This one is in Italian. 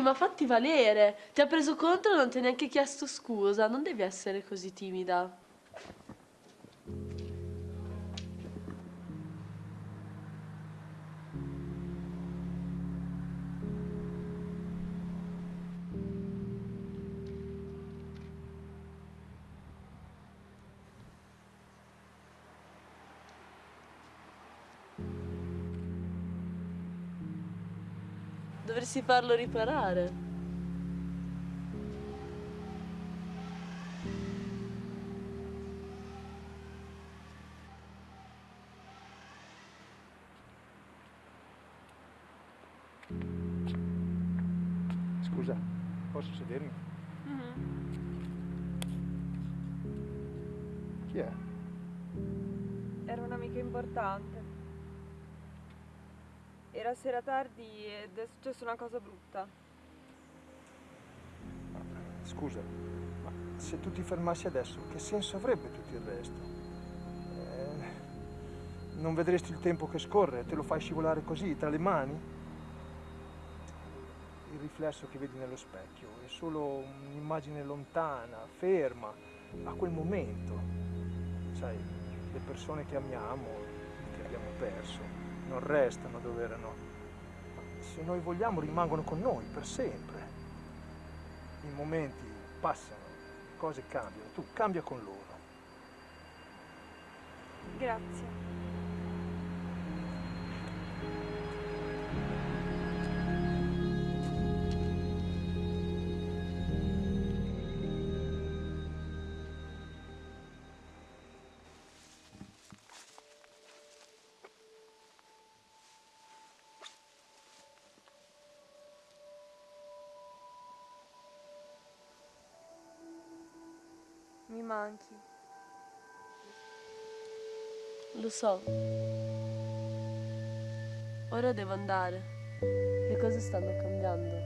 Ehi, ma fatti valere! Ti ha preso contro e non ti ha neanche chiesto scusa. Non devi essere così timida. Dovresti farlo riparare. Scusa, posso sedermi? Chi è? Era un'amica importante. Era sera tardi ed è successa una cosa brutta. Scusa, ma se tu ti fermassi adesso, che senso avrebbe tutto il resto? Eh, non vedresti il tempo che scorre, te lo fai scivolare così, tra le mani? Il riflesso che vedi nello specchio è solo un'immagine lontana, ferma, a quel momento. Sai, le persone che amiamo, che abbiamo perso, non restano dove erano. Se noi vogliamo rimangono con noi per sempre. I momenti passano, le cose cambiano, tu cambia con loro. Grazie. Mi manchi. Lo so. Ora devo andare. Le cose stanno cambiando.